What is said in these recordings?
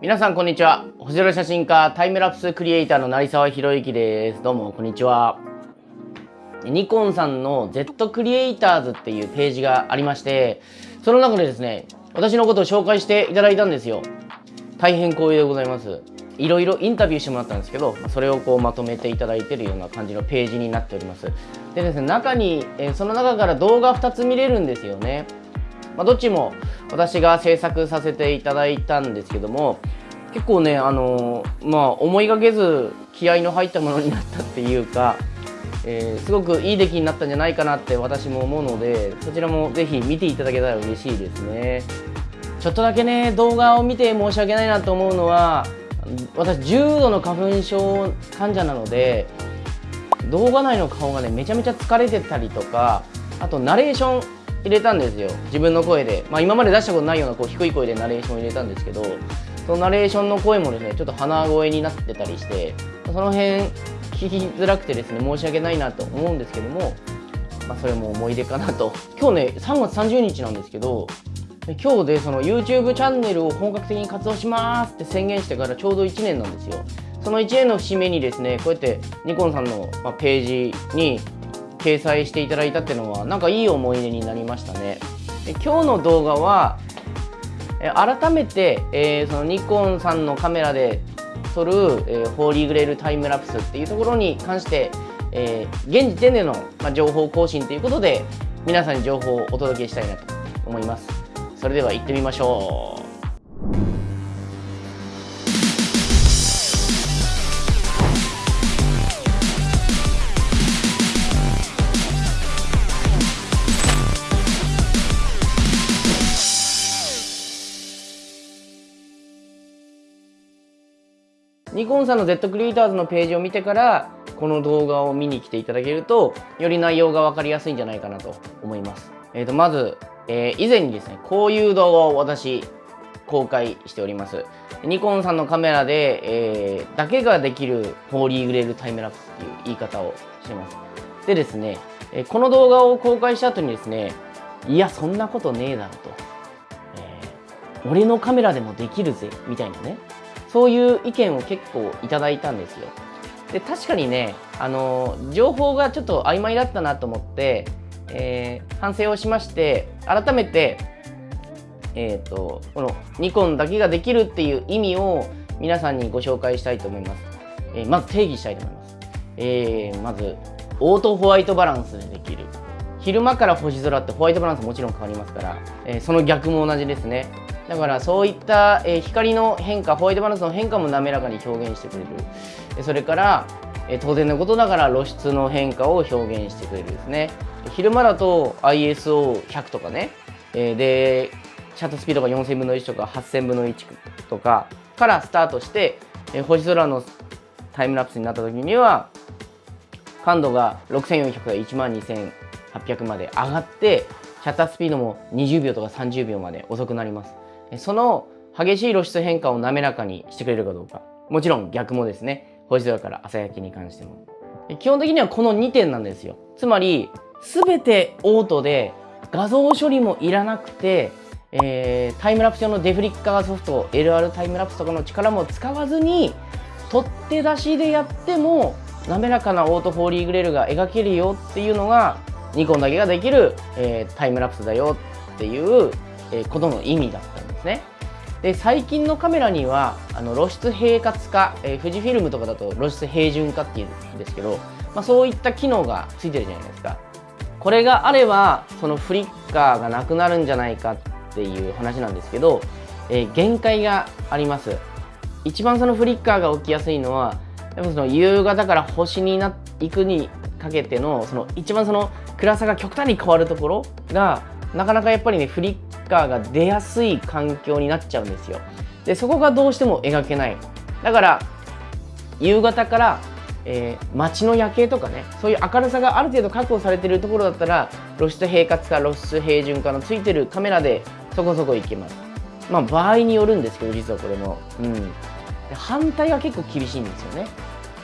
皆さんこんにちは。星空写真家タイムラプスクリエイターの成沢宏之です。どうもこんにちは。ニコンさんの Z クリエイターズっていうページがありましてその中でですね私のことを紹介していただいたんですよ。大変光栄でございます。いろいろインタビューしてもらったんですけどそれをこうまとめていただいてるような感じのページになっております。でですね中に、えその中から動画2つ見れるんですよね。まあ、どっちも私が制作させていただいたんですけども結構ねあのまあ思いがけず気合の入ったものになったっていうか、えー、すごくいい出来になったんじゃないかなって私も思うのでそちらもぜひ見ていただけたら嬉しいですね。ちょっとだけね動画を見て申し訳ないなと思うのは私重度の花粉症患者なので動画内の顔がねめちゃめちゃ疲れてたりとかあとナレーション入れたんですよ。自分の声で、まあ、今まで出したことないようなこう低い声でナレーションを入れたんですけどそのナレーションの声もですねちょっと鼻声になってたりしてその辺聞きづらくてですね申し訳ないなと思うんですけども、まあ、それも思い出かなと。今日ね3月30日なんですけど今日でその YouTube チャンネルを本格的に活動しますって宣言してからちょうど1年なんですよ。その1年の節目にですねこうやってニコンさんのページに掲載していただいたっていうのはなんかいい思い出になりましたね。で今日の動画は改めて、えー、そのニコンさんのカメラで撮る、えー、ホーリーグレールタイムラプスっていうところに関して、えー、現時点での、まあ、情報更新ということで皆さんに情報をお届けしたいなと思います。それでは行ってみましょう。ニコンさんの Z クリエイターズのページを見てからこの動画を見に来ていただけるとより内容が分かりやすいんじゃないかなと思います。えー、とまず、えー、以前にですねこういう動画を私公開しております。ニコンさんのカメラで、えー、だけができるホーリーグレールタイムラプスっていう言い方をしてます。でですね、えこの動画を公開した後にですねいやそんなことねえだろと、えー、俺のカメラでもできるぜみたいなねそういう意見を結構いただいたんですよ。で確かにねあの情報がちょっと曖昧だったなと思って、えー、反省をしまして改めて、えーと、このニコンだけができるっていう意味を皆さんにご紹介したいと思います。えー、まず定義したいと思います。えー、まずオートホワイトバランスでできる昼間から星空ってホワイトバランスもちろん変わりますから、え、その逆も同じですねだからそういった、え光の変化ホワイトバランスの変化も滑らかに表現してくれる。それから、え当然のことながら露出の変化を表現してくれるですね。昼間だと ISO100 とかね、えでシャットスピードが4000分の1とか8000分の1とかからスタートして、え星空のタイムラプスになった時には感度が6400から12800まで上がってシャッタースピードも20秒とか30秒まで遅くなります。その激しい露出変化を滑らかにしてくれるかどうか。もちろん逆もですね。星空から朝焼けに関しても。基本的にはこの2点なんですよ。つまり全てオートで画像処理もいらなくて、えー、タイムラプス用のデフリッカーソフト LR タイムラプスとかの力も使わずに取っ手出しでやっても滑らかなオートフォーリーグレールが描けるよっていうのがニコンだけができる、えー、タイムラプスだよっていう、えー、ことの意味だったね。で最近のカメラにはあの露出平滑化、えー、富士フィルムとかだと露出平準化っていうんですけど、まあ、そういった機能がついてるじゃないですかこれがあればそのフリッカーがなくなるんじゃないかっていう話なんですけど、えー、限界があります一番そのフリッカーが起きやすいのはやっぱその夕方から星にな行くにかけてのその一番その暗さが極端に変わるところがなかなかやっぱりねフリッカーが出やすい環境になっちゃうんですよ。でそこがどうしても描けない。だから夕方からえー、街の夜景とかねそういう明るさがある程度確保されてるところだったら露出平滑化露出平準化のついてるカメラでそこそこいけます。まあ場合によるんですけど実はこれも。うん。反対は結構厳しいんですよね。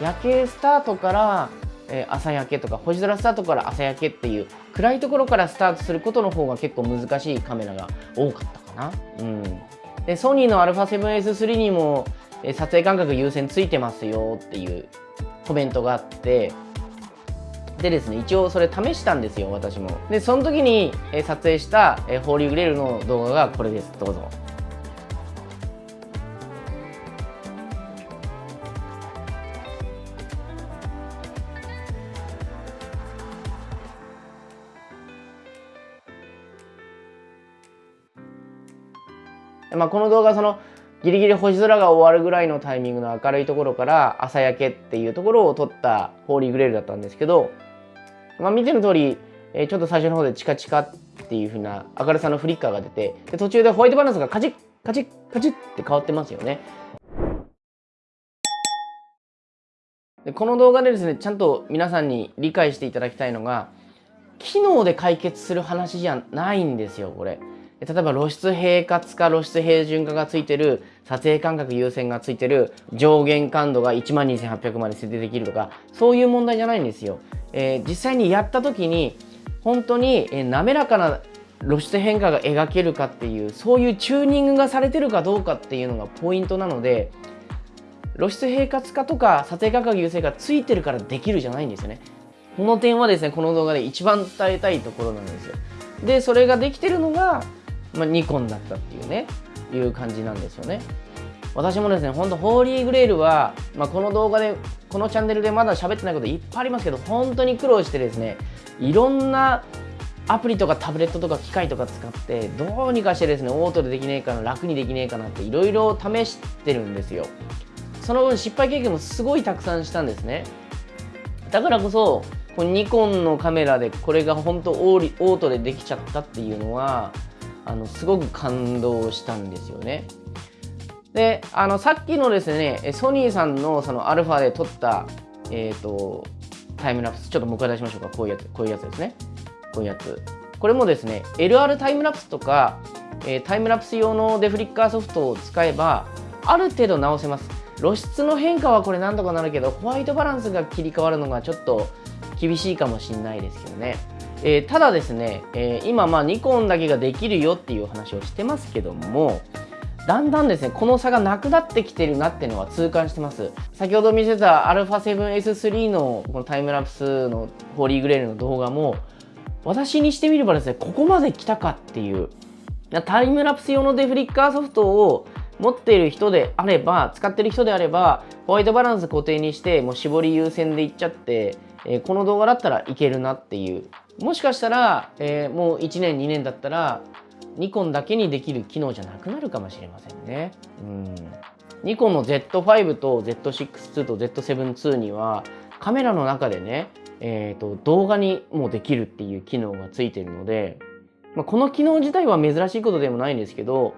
夜景スタートからえ朝焼けとか星空スタートから朝焼けっていう暗いところからスタートすることの方が結構難しいカメラが多かったかな。うん。でソニーの α7S3 にも撮影間隔優先ついてますよっていうコメントがあって。でですね一応それ試したんですよ私も。でその時に撮影したホーリーグレールの動画がこれです。どうぞ。まあ、この動画そのギリギリ星空が終わるぐらいのタイミングの明るいところから朝焼けっていうところを撮ったホーリーグレールだったんですけど、まあ、見ての通り、ちょっと最初の方でチカチカっていう風な明るさのフリッカーが出てで途中でホワイトバランスがカチッカチッカチッって変わってますよね。でこの動画でですねちゃんと皆さんに理解していただきたいのが機能で解決する話じゃないんですよこれ。例えば露出平滑化露出平準化がついてる撮影間隔優先がついてる上限感度が1万2800まで設定できるとかそういう問題じゃないんですよ、えー、実際にやった時に本当に、滑らかな露出変化が描けるかっていうそういうチューニングがされてるかどうかっていうのがポイントなので露出平滑化とか撮影間隔優先がついてるからできるじゃないんですよね。この点はですねこの動画で一番伝えたいところなんですよ。でそれができてるのがまあ、ニコンだったっていうねいう感じなんですよね。私もですねほんとホーリーグレールは、まあ、この動画でこのチャンネルでまだ喋ってないこといっぱいありますけど本当に苦労してですねいろんなアプリとかタブレットとか機械とか使ってどうにかしてですねオートでできねえかな楽にできねえかなっていろいろ試してるんですよ。その分失敗経験もすごいたくさんしたんですね。だからこそこのニコンのカメラでこれが本当オートでできちゃったっていうのはあのすごく感動したんですよね。であのさっきのですねソニーさんのそのアルファで撮った、えーと、タイムラプスちょっともう一回出しましょうか。こういうやつこういうやつですね。こういうやつ。これもですね LR タイムラプスとか、えー、タイムラプス用のデフリッカーソフトを使えばある程度直せます。露出の変化はこれ何とかなるけどホワイトバランスが切り替わるのがちょっと厳しいかもしれないですけどね。えー、ただですね、えー、今まあニコンだけができるよっていう話をしてますけどもだんだんですねこの差がなくなってきてるなっていうのは痛感してます。先ほど見せた α7S3 のこのタイムラプスのホーリーグレールの動画も私にしてみればですねここまで来たかっていうタイムラプス用のデフリッカーソフトを持っている人であれば使ってる人であればホワイトバランス固定にしてもう絞り優先でいっちゃって、えー、この動画だったらいけるなっていうもしかしたら、えー、もう1年2年だったらニコンだけにできる機能じゃなくなるかもしれませんね。うんニコンの Z5 と Z6-2 と Z7-2 にはカメラの中でね、えーと、動画にもできるっていう機能がついてるので、まあ、この機能自体は珍しいことでもないんですけど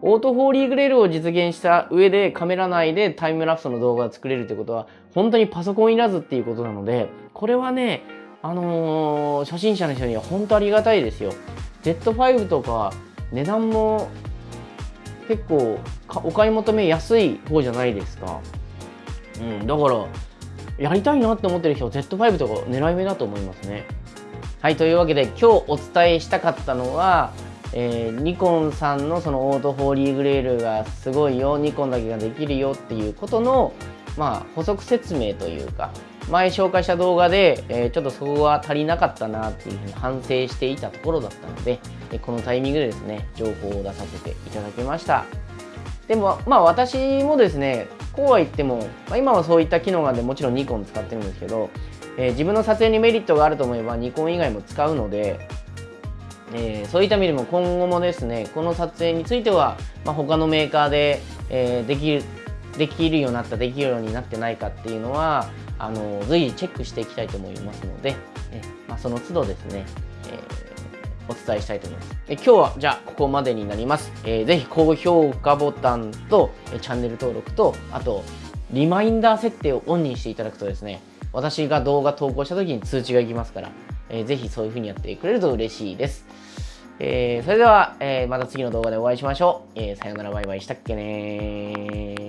オートフォーリーグレールを実現した上でカメラ内でタイムラプスの動画を作れるってことは本当にパソコンいらずっていうことなのでこれはねあのー、初心者の人には本当ありがたいですよ。Z5 とか値段も結構お買い求めやすい方じゃないですか。うんだからやりたいなって思ってる人は Z5 とか狙い目だと思いますね。はいというわけで今日お伝えしたかったのはえー、ニコンさんのそのオートホーリーグレールがすごいよニコンだけができるよっていうことの、まあ、補足説明というか前紹介した動画で、え、ちょっとそこが足りなかったなっていうふうに反省していたところだったので、えこのタイミングでですね情報を出させていただきました。でもまあ私もですねこうは言っても、まあ、今はそういった機能があるんでもちろんニコン使ってるんですけど、えー、自分の撮影にメリットがあると思えばニコン以外も使うので、えー、そういった意味でも今後もですねこの撮影については、まあ、他のメーカーで、えー、できるできるようになったできるようになってないかっていうのはあの随時チェックしていきたいと思いますので、えまあ、その都度ですね、えー、お伝えしたいと思います。え今日はじゃあここまでになります。えー、ぜひ高評価ボタンとチャンネル登録とあとリマインダー設定をオンにしていただくとですね私が動画投稿した時に通知がいきますから、えー、ぜひそういう風にやってくれると嬉しいです。えー、それでは、えー、また次の動画でお会いしましょう。えー、さよならバイバイしたっけね